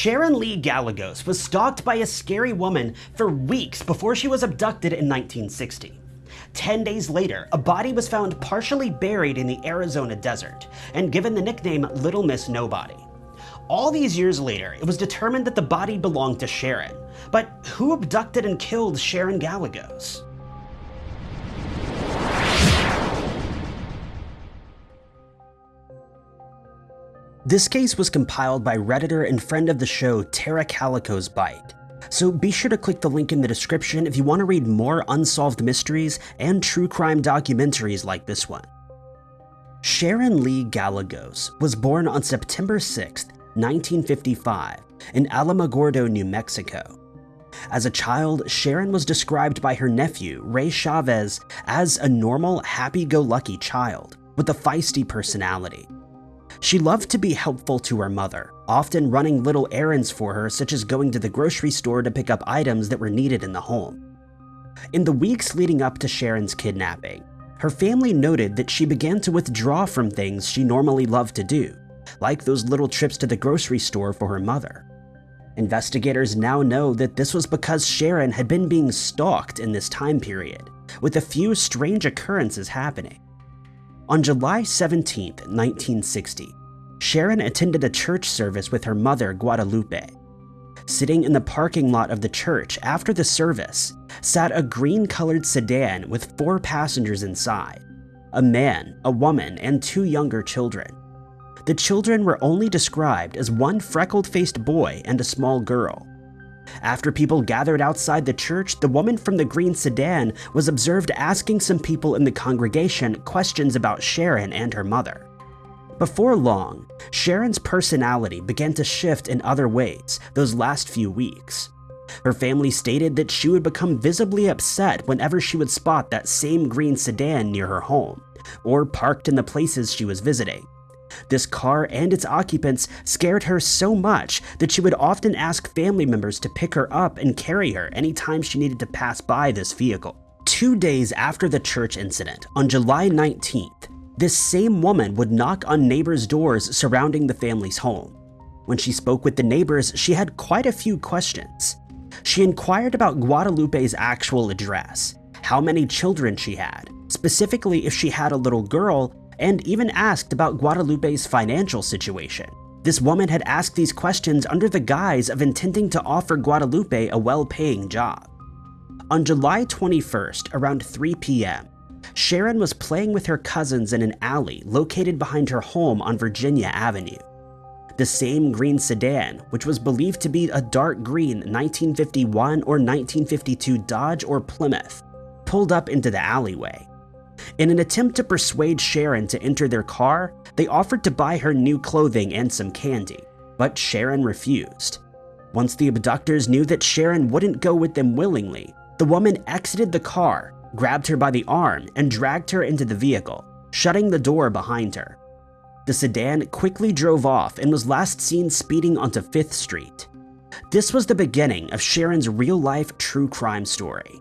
Sharon Lee Gallegos was stalked by a scary woman for weeks before she was abducted in 1960. Ten days later, a body was found partially buried in the Arizona desert and given the nickname Little Miss Nobody. All these years later, it was determined that the body belonged to Sharon. But who abducted and killed Sharon Gallegos? This case was compiled by Redditor and friend of the show Tara Calico's Bite. So be sure to click the link in the description if you want to read more unsolved mysteries and true crime documentaries like this one. Sharon Lee Gallegos was born on September 6, 1955, in Alamogordo, New Mexico. As a child, Sharon was described by her nephew, Ray Chavez, as a normal, happy-go-lucky child with a feisty personality. She loved to be helpful to her mother, often running little errands for her such as going to the grocery store to pick up items that were needed in the home. In the weeks leading up to Sharon's kidnapping, her family noted that she began to withdraw from things she normally loved to do, like those little trips to the grocery store for her mother. Investigators now know that this was because Sharon had been being stalked in this time period, with a few strange occurrences happening. On July 17, 1960, Sharon attended a church service with her mother, Guadalupe. Sitting in the parking lot of the church after the service sat a green-colored sedan with four passengers inside, a man, a woman, and two younger children. The children were only described as one freckled-faced boy and a small girl. After people gathered outside the church, the woman from the green sedan was observed asking some people in the congregation questions about Sharon and her mother. Before long, Sharon's personality began to shift in other ways those last few weeks. Her family stated that she would become visibly upset whenever she would spot that same green sedan near her home, or parked in the places she was visiting. This car and its occupants scared her so much that she would often ask family members to pick her up and carry her anytime she needed to pass by this vehicle. Two days after the church incident, on July 19th, this same woman would knock on neighbors' doors surrounding the family's home. When she spoke with the neighbors, she had quite a few questions. She inquired about Guadalupe's actual address, how many children she had, specifically if she had a little girl, and even asked about Guadalupe's financial situation. This woman had asked these questions under the guise of intending to offer Guadalupe a well-paying job. On July 21st, around 3 p.m., Sharon was playing with her cousins in an alley located behind her home on Virginia Avenue. The same green sedan, which was believed to be a dark green 1951 or 1952 Dodge or Plymouth, pulled up into the alleyway. In an attempt to persuade Sharon to enter their car, they offered to buy her new clothing and some candy, but Sharon refused. Once the abductors knew that Sharon wouldn't go with them willingly, the woman exited the car, grabbed her by the arm, and dragged her into the vehicle, shutting the door behind her. The sedan quickly drove off and was last seen speeding onto 5th Street. This was the beginning of Sharon's real-life true crime story.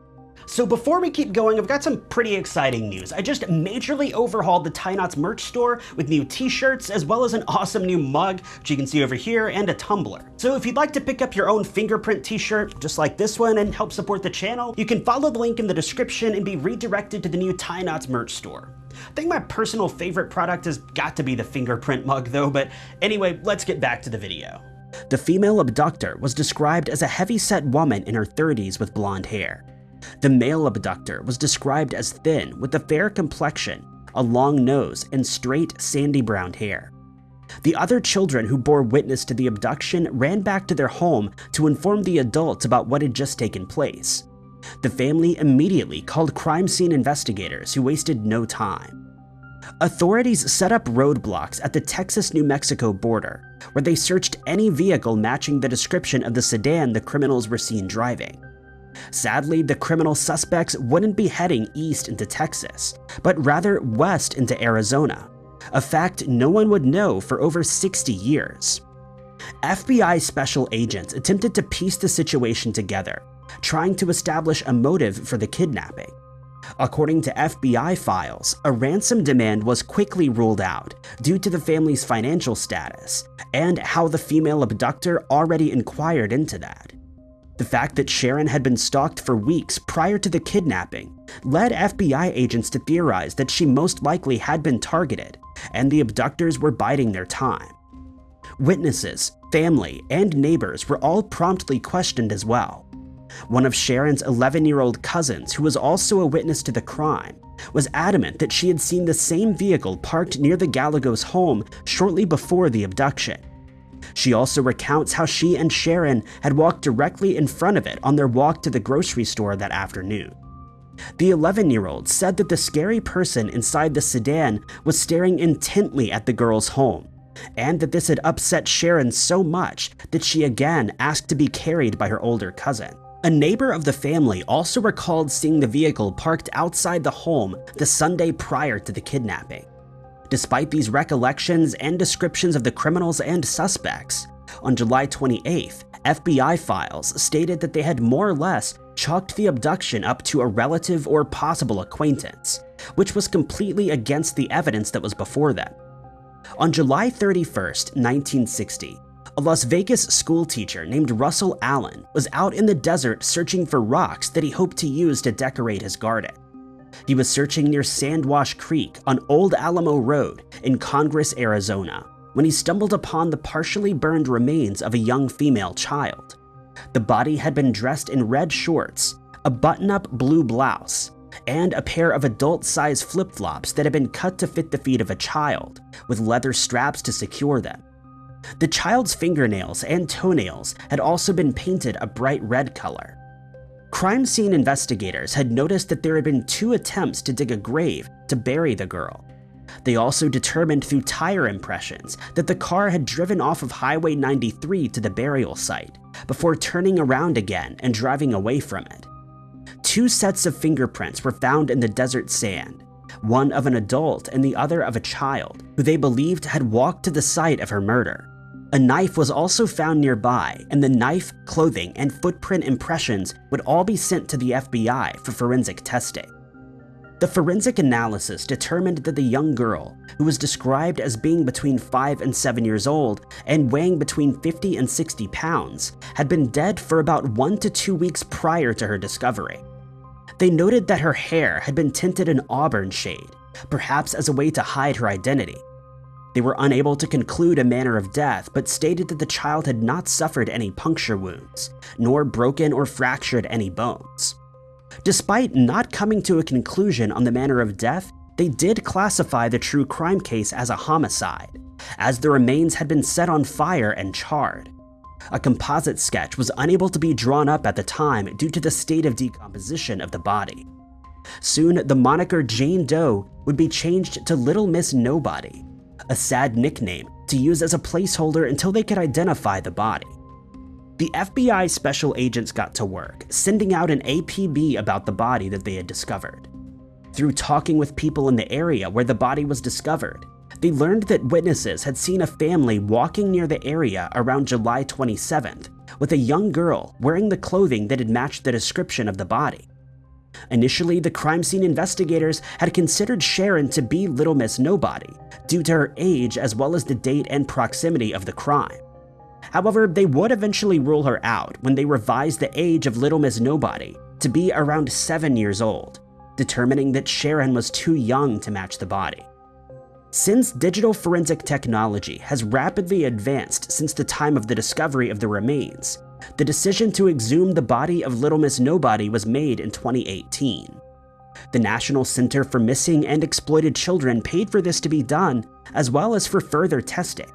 So before we keep going, I've got some pretty exciting news. I just majorly overhauled the Ty Notts merch store with new t-shirts, as well as an awesome new mug, which you can see over here, and a tumbler. So if you'd like to pick up your own fingerprint t-shirt, just like this one, and help support the channel, you can follow the link in the description and be redirected to the new Ty Notts merch store. I think my personal favorite product has got to be the fingerprint mug though, but anyway, let's get back to the video. The female abductor was described as a heavy-set woman in her 30s with blonde hair. The male abductor was described as thin with a fair complexion, a long nose, and straight sandy brown hair. The other children who bore witness to the abduction ran back to their home to inform the adults about what had just taken place. The family immediately called crime scene investigators who wasted no time. Authorities set up roadblocks at the Texas-New Mexico border, where they searched any vehicle matching the description of the sedan the criminals were seen driving. Sadly, the criminal suspects wouldn't be heading east into Texas, but rather west into Arizona, a fact no one would know for over 60 years. FBI special agents attempted to piece the situation together, trying to establish a motive for the kidnapping. According to FBI files, a ransom demand was quickly ruled out due to the family's financial status and how the female abductor already inquired into that. The fact that Sharon had been stalked for weeks prior to the kidnapping led FBI agents to theorize that she most likely had been targeted and the abductors were biding their time. Witnesses, family, and neighbors were all promptly questioned as well. One of Sharon's 11-year-old cousins, who was also a witness to the crime, was adamant that she had seen the same vehicle parked near the Gallegos home shortly before the abduction. She also recounts how she and Sharon had walked directly in front of it on their walk to the grocery store that afternoon. The 11-year-old said that the scary person inside the sedan was staring intently at the girl's home, and that this had upset Sharon so much that she again asked to be carried by her older cousin. A neighbor of the family also recalled seeing the vehicle parked outside the home the Sunday prior to the kidnapping. Despite these recollections and descriptions of the criminals and suspects, on July 28th, FBI files stated that they had more or less chalked the abduction up to a relative or possible acquaintance, which was completely against the evidence that was before them. On July 31st, 1960, a Las Vegas schoolteacher named Russell Allen was out in the desert searching for rocks that he hoped to use to decorate his garden. He was searching near Sandwash Creek on Old Alamo Road in Congress, Arizona, when he stumbled upon the partially burned remains of a young female child. The body had been dressed in red shorts, a button-up blue blouse, and a pair of adult-sized flip-flops that had been cut to fit the feet of a child, with leather straps to secure them. The child's fingernails and toenails had also been painted a bright red color. Crime scene investigators had noticed that there had been two attempts to dig a grave to bury the girl. They also determined through tire impressions that the car had driven off of Highway 93 to the burial site, before turning around again and driving away from it. Two sets of fingerprints were found in the desert sand, one of an adult and the other of a child, who they believed had walked to the site of her murder. A knife was also found nearby, and the knife, clothing, and footprint impressions would all be sent to the FBI for forensic testing. The forensic analysis determined that the young girl, who was described as being between 5 and 7 years old and weighing between 50 and 60 pounds, had been dead for about 1 to 2 weeks prior to her discovery. They noted that her hair had been tinted an auburn shade, perhaps as a way to hide her identity, they were unable to conclude a manner of death, but stated that the child had not suffered any puncture wounds, nor broken or fractured any bones. Despite not coming to a conclusion on the manner of death, they did classify the true crime case as a homicide, as the remains had been set on fire and charred. A composite sketch was unable to be drawn up at the time due to the state of decomposition of the body. Soon, the moniker Jane Doe would be changed to Little Miss Nobody, a sad nickname to use as a placeholder until they could identify the body. The FBI special agents got to work, sending out an APB about the body that they had discovered. Through talking with people in the area where the body was discovered, they learned that witnesses had seen a family walking near the area around July 27th with a young girl wearing the clothing that had matched the description of the body. Initially, the crime scene investigators had considered Sharon to be Little Miss Nobody, due to her age as well as the date and proximity of the crime. However, they would eventually rule her out when they revised the age of Little Miss Nobody to be around 7 years old, determining that Sharon was too young to match the body. Since digital forensic technology has rapidly advanced since the time of the discovery of the remains, the decision to exhume the body of Little Miss Nobody was made in 2018. The National Center for Missing and Exploited Children paid for this to be done, as well as for further testing.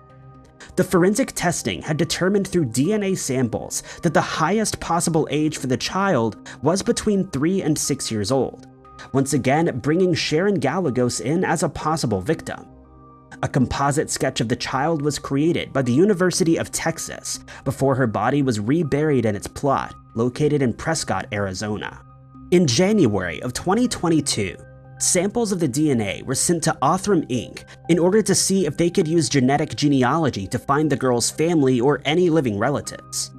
The forensic testing had determined through DNA samples that the highest possible age for the child was between 3 and 6 years old, once again bringing Sharon Gallegos in as a possible victim. A composite sketch of the child was created by the University of Texas before her body was reburied in its plot, located in Prescott, Arizona. In January of 2022, samples of the DNA were sent to Othram Inc. in order to see if they could use genetic genealogy to find the girl's family or any living relatives.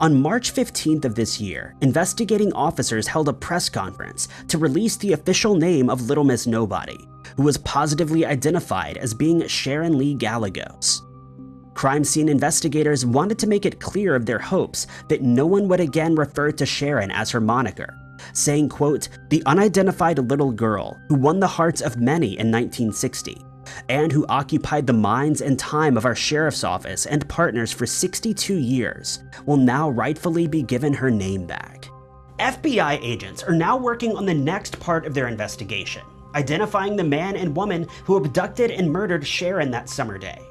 On March 15th of this year, investigating officers held a press conference to release the official name of Little Miss Nobody, who was positively identified as being Sharon Lee Gallegos. Crime scene investigators wanted to make it clear of their hopes that no one would again refer to Sharon as her moniker, saying, quote, the unidentified little girl who won the hearts of many in 1960 and who occupied the minds and time of our sheriff's office and partners for 62 years, will now rightfully be given her name back. FBI agents are now working on the next part of their investigation, identifying the man and woman who abducted and murdered Sharon that summer day.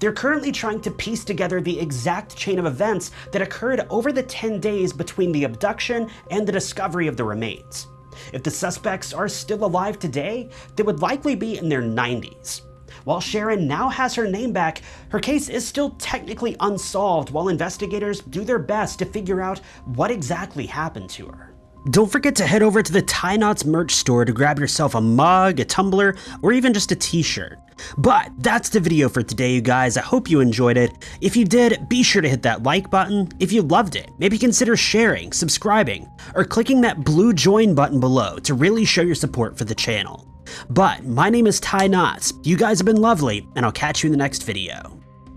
They're currently trying to piece together the exact chain of events that occurred over the 10 days between the abduction and the discovery of the remains. If the suspects are still alive today, they would likely be in their 90s. While Sharon now has her name back, her case is still technically unsolved while investigators do their best to figure out what exactly happened to her. Don't forget to head over to the Ty Notts merch store to grab yourself a mug, a tumbler, or even just a t-shirt. But that's the video for today, you guys. I hope you enjoyed it. If you did, be sure to hit that like button. If you loved it, maybe consider sharing, subscribing, or clicking that blue join button below to really show your support for the channel. But my name is Ty Notts, you guys have been lovely, and I'll catch you in the next video.